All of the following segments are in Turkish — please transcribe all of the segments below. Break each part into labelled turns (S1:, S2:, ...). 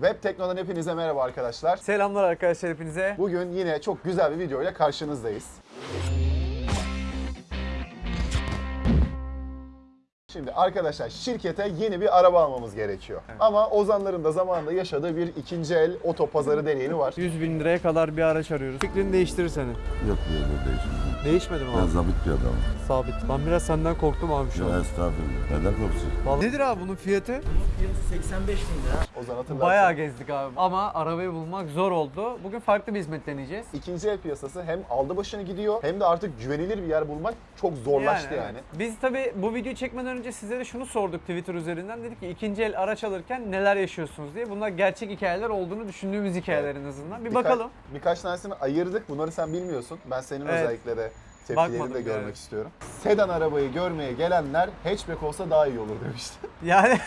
S1: Web Tekno'dan hepinize merhaba arkadaşlar.
S2: Selamlar arkadaşlar hepinize.
S1: Bugün yine çok güzel bir video ile karşınızdayız. Şimdi arkadaşlar şirkete yeni bir araba almamız gerekiyor. Ama Ozanların da zamanında yaşadığı bir ikinci el oto pazarı deneyimi var.
S2: 100 bin liraya kadar bir araç arıyoruz. Fikrini değiştirir seni.
S3: Yok böyle değişmiyor.
S2: Değişmedi mi
S3: Ben
S2: abi?
S3: zabit bir adamım.
S2: Sabit. Ben biraz senden korktum abi şu
S3: Ya
S2: an.
S3: estağfurullah. Neden korksun?
S2: Vallahi- Nedir abi bunun fiyatı?
S4: 85 bin lira.
S1: Ozan hatırlarsın.
S2: Bayağı gezdik abi. Ama arabayı bulmak zor oldu. Bugün farklı bir hizmet deneyeceğiz.
S1: İkinci el piyasası hem aldı başını gidiyor hem de artık güvenilir bir yer bulmak çok zorlaştı yani.
S2: evet. Biz tabii bu videoyu çekmeden önce sizlere şunu sorduk Twitter üzerinden. Dedik ki ikinci el araç alırken neler yaşıyorsunuz diye. Bunlar gerçek hikayeler olduğunu düşündüğümüz hikayeler en azından. Bir
S1: Birka-
S2: bakalım.
S1: Birkaç tanesini ayırdık. Bunları sen bilmiyorsun. Ben senin
S2: Evet.
S1: özellikle de tepkilerini de
S2: Bakmadım,
S1: görmek
S2: evet.
S1: istiyorum. Sedan arabayı görmeye gelenler hatchback olsa daha iyi olur demişti.
S2: Yani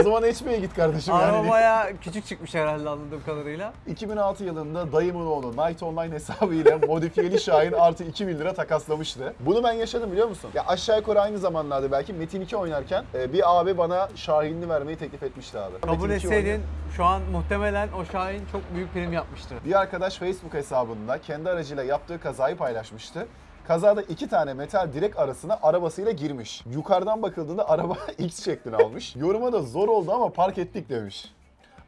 S1: o zaman hatchback'e git kardeşim
S2: araba
S1: yani.
S2: bayağı küçük çıkmış herhalde anladığım kadarıyla.
S1: 2006 yılında dayımın oğlu Night Online hesabıyla modifiyeli Şahin artı 2000 lira takaslamıştı. Bunu ben yaşadım biliyor musun? Ya aşağı yukarı aynı zamanlarda belki Metin 2 oynarken e, bir abi bana Şahin'ini vermeyi teklif etmişti abi.
S2: Kabul
S1: Metin 2
S2: etseydin şu an muhtemelen o Şahin çok büyük prim yapmıştır.
S1: Bir arkadaş Facebook hesabında kendi aracıyla yaptığı kazayı paylaşmıştı. Kazada iki tane metal direk arasına arabasıyla girmiş. Yukarıdan bakıldığında araba X şeklini almış. Yoruma da zor oldu ama park ettik demiş.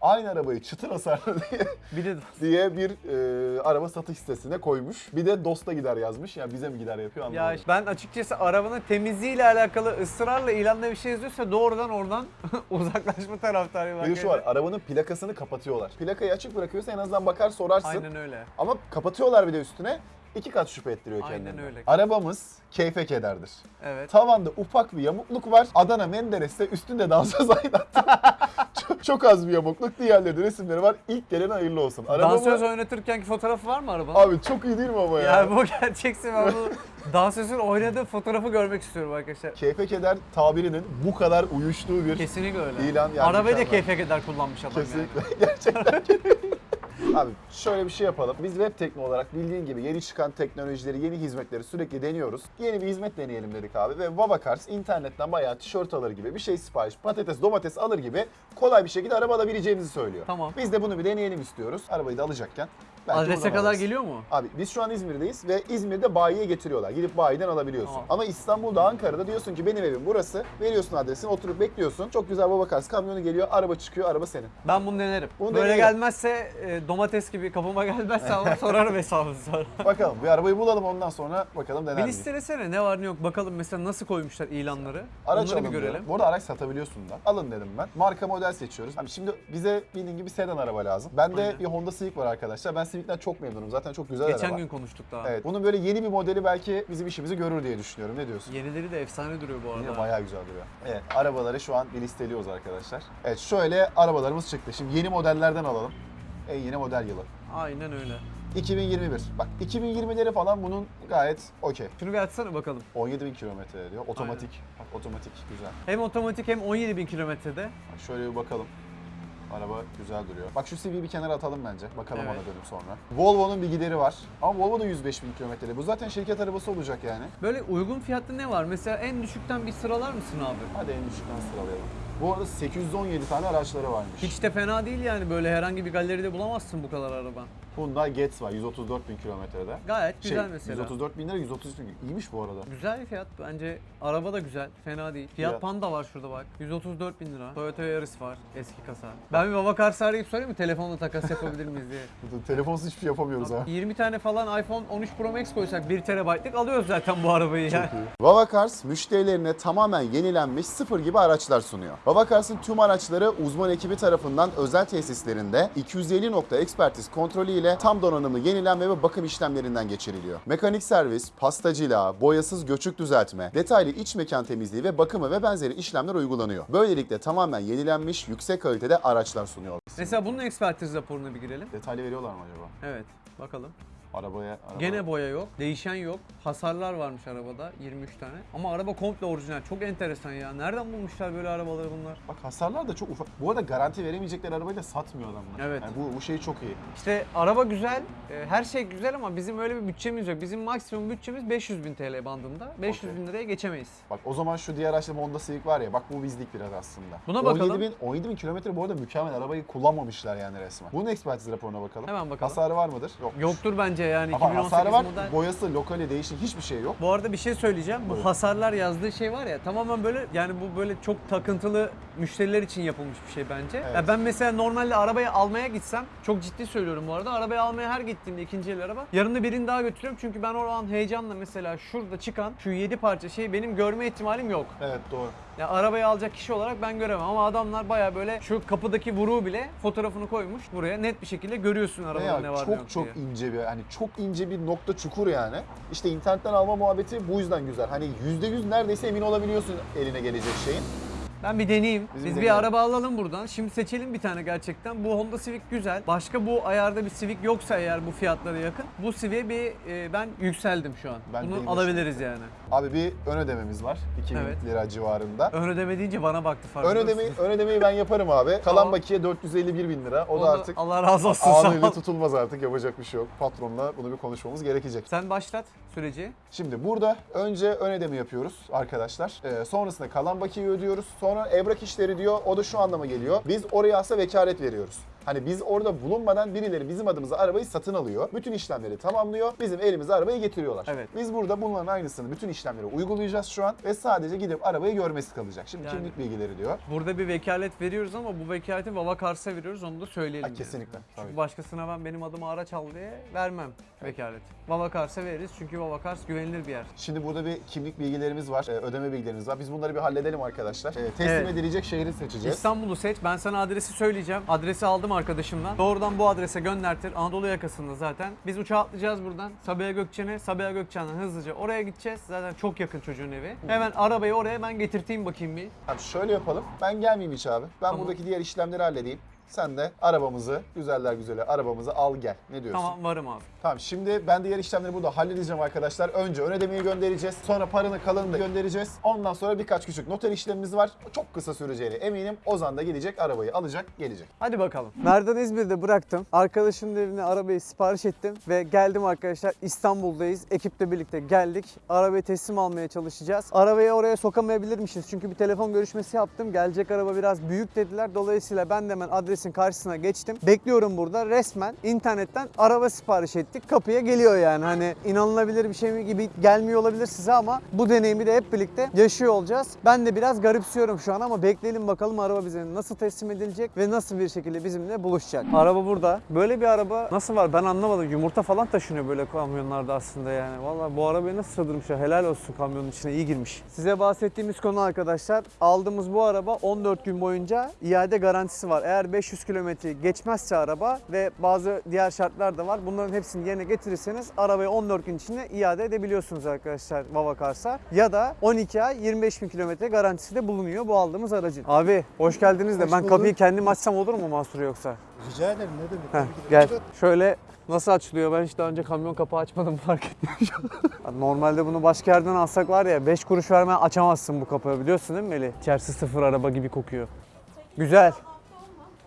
S1: Aynı arabayı çıtır hasarlı diye,
S2: Bir de
S1: diye bir e, araba satış sitesine koymuş. Bir de dosta gider yazmış. Ya bize mi gider yapıyor
S2: ya
S1: anlamadım.
S2: ben açıkçası arabanın temizliğiyle alakalı ısrarla ilanda bir şey yazıyorsa doğrudan oradan uzaklaşma taraftarıyım.
S1: Bir şu var, arabanın plakasını kapatıyorlar. Plakayı açık bırakıyorsa en azından bakar sorarsın.
S2: Aynen öyle.
S1: Ama kapatıyorlar bir de üstüne. İki kat şüphe ettiriyor
S2: Aynen
S1: kendini.
S2: öyle.
S1: Arabamız keyfe kederdir.
S2: Evet.
S1: Tavanda ufak bir yamukluk var. Adana Menderes'te üstünde dansöz aynattı. çok, çok az bir yamukluk. Diğerlerinde resimleri var. İlk gelen hayırlı olsun. Arabamı...
S2: Dansöz oynatırkenki fotoğrafı var mı arabanın?
S1: Abi çok iyi değil mi ama ya?
S2: yani bu gerçekse ben bu dansözün oynadığı fotoğrafı görmek istiyorum arkadaşlar.
S1: Keyfe keder tabirinin bu kadar uyuştuğu bir
S2: Kesinlikle öyle.
S1: İlan yani
S2: Arabayı da keyfe keder kullanmış adam yani.
S1: Kesinlikle. Gerçekten. Abi şöyle bir şey yapalım. Biz web tekno olarak bildiğin gibi yeni çıkan teknolojileri, yeni hizmetleri sürekli deniyoruz. Yeni bir hizmet deneyelim dedik abi ve Vavacars internetten bayağı tişört alır gibi bir şey sipariş, patates, domates alır gibi kolay bir şekilde araba alabileceğimizi söylüyor.
S2: Tamam.
S1: Biz de bunu bir deneyelim istiyoruz. Arabayı da alacakken. Belki
S2: Adrese kadar geliyor mu?
S1: Abi biz şu an İzmir'deyiz ve İzmir'de bayiye getiriyorlar. Gidip bayiden alabiliyorsun.
S2: Tamam.
S1: Ama İstanbul'da, Ankara'da diyorsun ki benim evim burası. Veriyorsun adresini, oturup bekliyorsun. Çok güzel Vavacars kamyonu geliyor, araba çıkıyor, araba senin.
S2: Ben bunu denerim.
S1: Bunu
S2: Böyle
S1: deneyelim.
S2: gelmezse e, domates gibi kapıma gelmezse ama sorarım hesabını sonra.
S1: Bakalım bir arabayı bulalım ondan sonra bakalım neler
S2: Bir listelesene ne var ne yok bakalım mesela nasıl koymuşlar ilanları.
S1: Araç
S2: Onları bir görelim.
S1: Bu arada araç satabiliyorsun da. Alın dedim ben. Marka model seçiyoruz. Abi şimdi bize bildiğin gibi sedan araba lazım. Bende bir Honda Civic var arkadaşlar. Ben Civic'ten çok memnunum. Zaten çok güzel
S2: Geçen
S1: araba.
S2: gün konuştuk daha.
S1: Evet. Bunun böyle yeni bir modeli belki bizim işimizi görür diye düşünüyorum. Ne diyorsun?
S2: Yenileri de efsane duruyor bu
S1: Yine
S2: arada.
S1: bayağı güzel duruyor. Evet, arabaları şu an bir listeliyoruz arkadaşlar. Evet, şöyle arabalarımız çıktı. Şimdi yeni modellerden alalım. En yeni model yılı.
S2: Aynen öyle.
S1: 2021. Bak 2020'leri falan bunun gayet okey.
S2: Şunu bir açsana bakalım.
S1: 17 bin kilometre diyor. Otomatik. Bak otomatik güzel.
S2: Hem otomatik hem 17 bin kilometrede.
S1: Bak şöyle bir bakalım. Araba güzel duruyor. Bak şu CV'yi bir kenara atalım bence. Bakalım
S2: Evet.
S1: ona dönüp sonra. Volvo'nun bir gideri var. Ama Volvo da 105 bin kilometrede. Bu zaten şirket arabası olacak yani.
S2: Böyle uygun fiyatlı ne var? Mesela en düşükten bir sıralar mısın abi?
S1: Hadi en düşükten sıralayalım. Bu arada 817 tane araçları varmış.
S2: Hiç de fena değil yani böyle herhangi bir galeride bulamazsın bu kadar araba.
S1: Hyundai Getz var 134 bin kilometrede.
S2: Gayet güzel
S1: Şey,
S2: mesela.
S1: 134 bin lira 133 bin. İyiymiş bu arada.
S2: Güzel bir fiyat bence. Araba da güzel. Fena değil. Fiat
S1: Ya.
S2: Panda var şurada bak. 134 bin lira. Toyota Yaris var. Eski kasa. Ben bir Vavakars'ı arayıp sorayım mı telefonla takas yapabilir miyiz diye.
S1: Telefonsuz hiçbir şey yapamıyoruz ha.
S2: 20 tane falan iPhone 13 Pro Max koysak 1 TB'lık alıyoruz zaten bu arabayı ya.
S1: Vavacars müşterilerine tamamen yenilenmiş sıfır gibi araçlar sunuyor. Vavacars'ın tüm araçları uzman ekibi tarafından özel tesislerinde 250 nokta ekspertiz kontrolü ile tam donanımlı yenilenme ve bakım işlemlerinden geçiriliyor. Mekanik servis, pastacılığa, boyasız göçük düzeltme, detaylı iç mekan temizliği ve bakımı ve benzeri işlemler uygulanıyor. Böylelikle tamamen yenilenmiş yüksek kalitede araçlar sunuyor.
S2: Mesela bunun ekspertiz raporuna bir girelim.
S1: Detaylı veriyorlar mı acaba?
S2: Evet bakalım.
S1: Arabaya, araba...
S2: Gene boya yok, değişen yok. Hasarlar varmış arabada 23 tane. Ama araba komple orijinal. Çok enteresan ya. Nereden bulmuşlar böyle arabaları bunlar?
S1: Bak hasarlar da çok ufak. Bu arada garanti veremeyecekleri arabayı da satmıyor adamlar.
S2: Evet.
S1: Yani bu, bu şey çok iyi.
S2: İşte araba güzel, e, her şey güzel ama bizim öyle bir bütçemiz yok. Bizim maksimum bütçemiz 500 bin TL bandında. 500 bin liraya geçemeyiz.
S1: Bak o zaman şu diğer araçta Honda Civic var ya bak bu bizlik biraz aslında.
S2: Buna bakalım.
S1: 17 bin, 17 bin kilometre bu arada mükemmel arabayı kullanmamışlar yani resmen. Bunun ekspertiz raporuna bakalım.
S2: Hemen bakalım.
S1: Hasarı var mıdır? Yok.
S2: Yoktur bence yani
S1: Ama
S2: 2018
S1: hasarı var.
S2: model.
S1: Boyası, lokali, değişik hiçbir şey yok.
S2: Bu arada bir şey söyleyeceğim. Bu
S1: Buyurun.
S2: hasarlar yazdığı şey var ya tamamen böyle yani bu böyle çok takıntılı müşteriler için yapılmış bir şey bence.
S1: Evet.
S2: Ya ben mesela normalde arabayı almaya gitsem çok ciddi söylüyorum bu arada. Arabayı almaya her gittiğimde ikinci el araba yanında birini daha götürüyorum. Çünkü ben o an heyecanla mesela şurada çıkan şu 7 parça şeyi benim görme ihtimalim yok.
S1: Evet doğru.
S2: Ya arabayı alacak kişi olarak ben göremem ama adamlar baya böyle şu kapıdaki vuruğu bile fotoğrafını koymuş buraya net bir şekilde görüyorsun arabanın ne var ne
S1: çok
S2: yok
S1: çok
S2: diye.
S1: ince bir hani çok ince bir nokta çukur yani. İşte internetten alma muhabbeti bu yüzden güzel. Hani %100 neredeyse emin olabiliyorsun eline gelecek şeyin.
S2: Ben bir deneyeyim.
S1: Bizim
S2: Biz bir
S1: deneyelim.
S2: araba alalım buradan. Şimdi seçelim bir tane gerçekten. Bu Honda Civic güzel. Başka bu ayarda bir Civic yoksa eğer bu fiyatlara yakın. Bu Civic'e bir e, ben yükseldim şu an.
S1: Ben
S2: Bunu alabiliriz yani.
S1: Abi bir ön ödememiz var. 2000
S2: Evet.
S1: lira civarında.
S2: Ön ödeme deyince bana baktı
S1: Ön
S2: farkında
S1: ödemeyi, ön ödemeyi ben yaparım abi. Kalan
S2: Tamam.
S1: bakiye 451 bin lira. O,
S2: O
S1: da
S2: da
S1: artık
S2: Allah razı olsun ol.
S1: tutulmaz artık. Yapacak bir şey yok. Patronla bunu bir konuşmamız gerekecek.
S2: Sen başlat süreci.
S1: Şimdi burada önce ön ödeme yapıyoruz arkadaşlar. Ee, sonrasında kalan bakiyeyi ödüyoruz. Sonra evrak işleri diyor. O da şu anlama geliyor. Biz oraya aslında vekalet veriyoruz. Hani biz orada bulunmadan birileri bizim adımıza arabayı satın alıyor. Bütün işlemleri tamamlıyor. Bizim elimize arabayı getiriyorlar.
S2: Evet.
S1: Biz burada bunların aynısını bütün işlemleri uygulayacağız şu an. Ve sadece gidip arabayı görmesi kalacak. Şimdi
S2: Yani-
S1: kimlik bilgileri diyor.
S2: Burada bir vekalet veriyoruz ama bu vekaleti Vava Cars'a veriyoruz onu da söyleyelim.
S1: Ha,
S2: yani.
S1: kesinlikle,
S2: Çünkü
S1: tabii.
S2: başkasına ben benim adıma araç al diye vermem vekalet. Vava Cars'a veririz çünkü Vava Cars güvenilir bir yer.
S1: Şimdi burada bir kimlik bilgilerimiz var, e, ödeme bilgilerimiz var. Biz bunları bir halledelim arkadaşlar. E, teslim
S2: Evet.
S1: edilecek şehri seçeceğiz.
S2: İstanbul'u seç. Ben sana adresi söyleyeceğim. Adresi aldım arkadaşımdan. Doğrudan bu adrese göndertir. Anadolu yakasında zaten. Biz uçağa atlayacağız buradan. Sabiha Gökçen'e. Sabiha Gökçen'den hızlıca oraya gideceğiz. Zaten çok yakın çocuğun evi. Hemen arabayı oraya ben getirteyim bakayım bir.
S1: Tamam şöyle yapalım. Ben gelmeyeyim hiç abi. Ben buradaki diğer işlemleri halledeyim. Sen de arabamızı, güzeller güzeli arabamızı al gel. Ne diyorsun?
S2: Tamam varım abi.
S1: Tamam şimdi ben diğer işlemleri burada halledeceğim arkadaşlar. Önce ön ödemeyi göndereceğiz. Sonra paranın kalanını da göndereceğiz. Ondan sonra birkaç küçük noter işlemimiz var. Çok kısa süreceğine eminim. Ozan da gelecek arabayı alacak gelecek.
S2: Hadi bakalım. Merdan İzmir'de bıraktım. Arkadaşımın evine arabayı sipariş ettim ve geldim arkadaşlar. İstanbul'dayız. Ekiple birlikte geldik. Arabayı teslim almaya çalışacağız. Arabayı oraya sokamayabilirmişiz. Çünkü bir telefon görüşmesi yaptım. Gelecek araba biraz büyük dediler. Dolayısıyla ben de hemen adresin karşısına geçtim. Bekliyorum burada. Resmen internetten araba sipariş ettik. Kapıya geliyor yani. Hani inanılabilir bir şey gibi gelmiyor olabilir size ama bu deneyimi de hep birlikte yaşıyor olacağız. Ben de biraz garipsiyorum şu an ama bekleyelim bakalım araba bize nasıl teslim edilecek ve nasıl bir şekilde bizimle buluşacak. Araba burada. Böyle bir araba nasıl var ben anlamadım. Yumurta falan taşınıyor böyle kamyonlarda aslında yani. Vallahi bu arabayı nasıl sığdırmışlar. Helal olsun kamyonun içine iyi girmiş. Size bahsettiğimiz konu arkadaşlar. Aldığımız bu araba 14 gün boyunca iade garantisi var. Eğer 500 kilometre geçmezse araba ve bazı diğer şartlar da var. Bunların hepsini yerine getirirseniz arabayı 14 gün içinde iade edebiliyorsunuz arkadaşlar Vava Cars'a. Ya da 12 ay 25 bin kilometre garantisi de bulunuyor bu aldığımız aracın. Abi hoş geldiniz de
S5: Hoş
S2: ben
S5: bulduk.
S2: kapıyı kendim açsam olur mu Mansur yoksa?
S5: Rica ederim ne demek.
S2: Heh, gel. Şöyle nasıl açılıyor? Ben hiç daha önce kamyon kapağı açmadım fark ettim. Normalde bunu başka yerden alsak var ya 5 kuruş vermeden açamazsın bu kapıyı biliyorsun değil mi Melih? İçerisi sıfır araba gibi kokuyor. Güzel.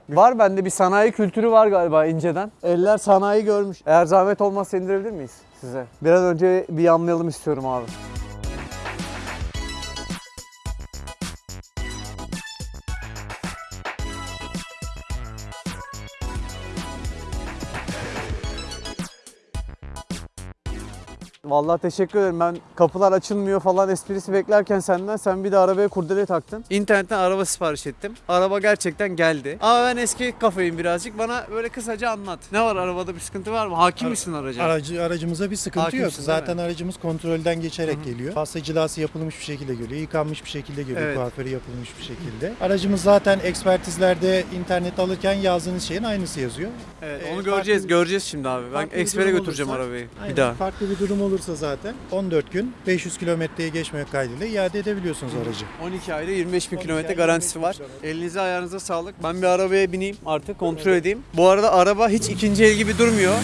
S2: Var bende bir sanayi kültürü var galiba inceden. Eller sanayi görmüş. Eğer zahmet olmazsa indirebilir miyiz size? Biraz önce bir anlayalım istiyorum abi. Vallahi teşekkür ederim. Ben kapılar açılmıyor falan esprisi beklerken senden sen bir de arabaya kurdele taktın. İnternetten araba sipariş ettim. Araba gerçekten geldi. Ama ben eski kafayım birazcık. Bana böyle kısaca anlat. Ne var arabada bir sıkıntı var mı? Hakim misin araca?
S5: Aracı, aracımıza bir sıkıntı
S2: Hakimsin,
S5: yok. Zaten
S2: mi?
S5: aracımız kontrolden geçerek
S2: Hı hı.
S5: geliyor. Pasta cilası yapılmış bir şekilde geliyor. Yıkanmış bir şekilde geliyor.
S2: Evet.
S5: Kuaförü yapılmış bir şekilde. Aracımız zaten ekspertizlerde internet alırken yazdığınız şeyin aynısı yazıyor.
S2: Evet,
S5: Ee,
S2: onu göreceğiz.
S5: farklı-
S2: Göreceğiz şimdi abi. Ben ekspere götüreceğim
S5: olursa-
S2: arabayı.
S5: Aynen.
S2: Bir daha.
S5: Farklı bir durum olursa zaten 14 gün 500 kilometreye geçmemek kaydıyla iade edebiliyorsunuz aracı.
S2: 12 ayda 25 bin
S5: 12
S2: kilometre garantisi
S5: 25
S2: var. Elinize ayağınıza sağlık. Ben bir arabaya bineyim artık kontrol edeyim. Bu arada araba hiç ikinci el gibi durmuyor.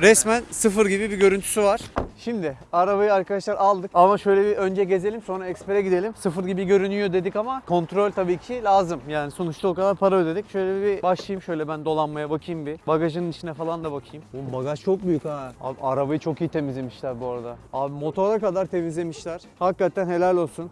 S2: Resmen sıfır gibi bir görüntüsü var. Şimdi arabayı arkadaşlar aldık ama şöyle bir önce gezelim sonra ekspere gidelim. Sıfır gibi görünüyor dedik ama kontrol tabii ki lazım. Yani sonuçta o kadar para ödedik. Şöyle bir başlayayım şöyle ben dolanmaya bakayım bir. Bagajın içine falan da bakayım. Oğlum bagaj çok büyük ha. Abi arabayı çok iyi temizlemişler bu arada. Abi motora kadar temizlemişler. Hakikaten helal olsun.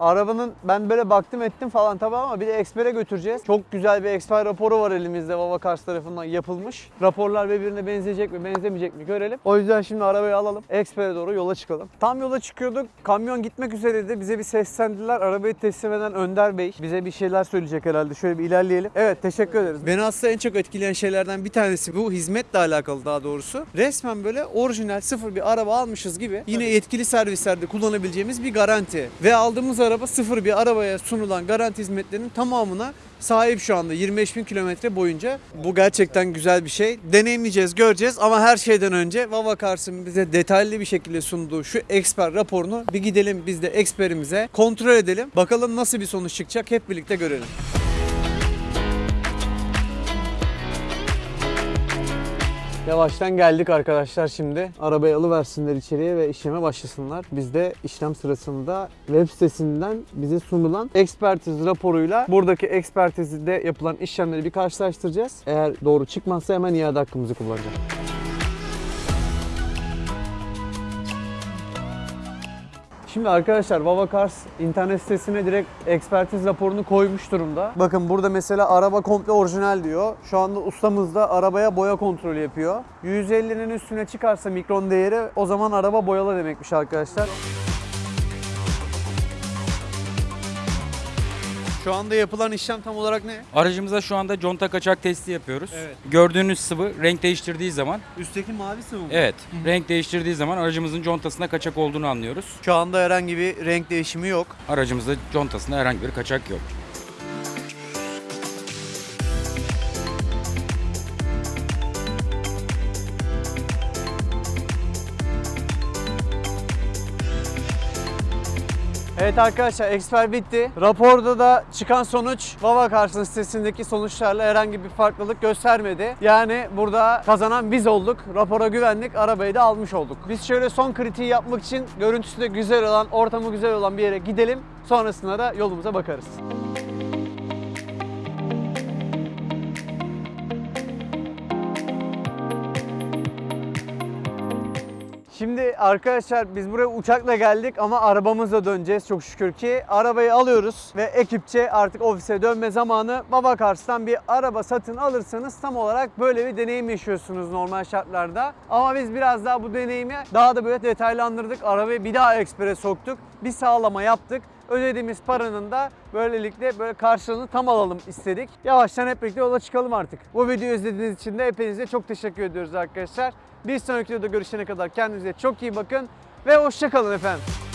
S2: Arabanın ben böyle baktım ettim falan tabii ama bir de ekspere götüreceğiz. Çok güzel bir eksper raporu var elimizde Vava Cars tarafından yapılmış. Raporlar birbirine benzeyecek mi benzemeyecek mi görelim. O yüzden şimdi arabayı alalım. Ekspere doğru yola çıkalım. Tam yola çıkıyorduk. Kamyon gitmek üzereydi. Bize bir seslendiler. Arabayı teslim eden Önder Bey bize bir şeyler söyleyecek herhalde. Şöyle bir ilerleyelim. Evet teşekkür ederiz. Beni aslında en çok etkileyen şeylerden bir tanesi bu hizmetle alakalı daha doğrusu. Resmen böyle orijinal sıfır bir araba almışız gibi yine yetkili servislerde kullanabileceğimiz bir garanti. Ve aldığımız araba sıfır bir arabaya sunulan garanti hizmetlerinin tamamına sahip şu anda 25 bin kilometre boyunca. Bu gerçekten güzel bir şey. Deneyimleyeceğiz, göreceğiz ama her şeyden önce Vava Cars'ın bize detaylı bir şekilde sunduğu şu eksper raporunu bir gidelim biz de eksperimize kontrol edelim. Bakalım nasıl bir sonuç çıkacak hep birlikte görelim. Yavaştan geldik arkadaşlar şimdi. Arabayı alıversinler içeriye ve işleme başlasınlar. Biz de işlem sırasında web sitesinden bize sunulan ekspertiz raporuyla buradaki ekspertizde yapılan işlemleri bir karşılaştıracağız. Eğer doğru çıkmazsa hemen iade hakkımızı kullanacağız. Şimdi arkadaşlar Vava Cars internet sitesine direkt ekspertiz raporunu koymuş durumda. Bakın burada mesela araba komple orijinal diyor. Şu anda ustamız da arabaya boya kontrolü yapıyor. 150'nin üstüne çıkarsa mikron değeri o zaman araba boyalı demekmiş arkadaşlar. Şu anda yapılan işlem tam olarak ne?
S6: Aracımıza şu anda conta kaçak testi yapıyoruz.
S2: Evet.
S6: Gördüğünüz sıvı renk değiştirdiği zaman,
S2: Üstteki mavi sıvı mı?
S6: evet, renk değiştirdiği zaman aracımızın contasında kaçak olduğunu anlıyoruz.
S2: Şu anda herhangi bir renk değişimi yok.
S6: Aracımızda contasında herhangi bir kaçak yok.
S2: Evet arkadaşlar eksper bitti. Raporda da çıkan sonuç Vava Cars'ın sitesindeki sonuçlarla herhangi bir farklılık göstermedi. Yani burada kazanan biz olduk. Rapora güvendik. Arabayı da almış olduk. Biz şöyle son kritiği yapmak için görüntüsü de güzel olan, ortamı güzel olan bir yere gidelim. Sonrasında da yolumuza bakarız. Şimdi arkadaşlar biz buraya uçakla geldik ama arabamızla döneceğiz çok şükür ki. Arabayı alıyoruz ve ekipçe artık ofise dönme zamanı. Baba Cars'tan bir araba satın alırsanız tam olarak böyle bir deneyim yaşıyorsunuz normal şartlarda. Ama biz biraz daha bu deneyimi daha da böyle detaylandırdık. Arabayı bir daha ekspere soktuk. Bir sağlama yaptık. Ödediğimiz paranın da böylelikle böyle karşılığını tam alalım istedik. Yavaştan hep birlikte yola çıkalım artık. Bu videoyu izlediğiniz için de hepinize çok teşekkür ediyoruz arkadaşlar. Bir sonraki videoda görüşene kadar kendinize çok iyi bakın ve hoşçakalın efendim.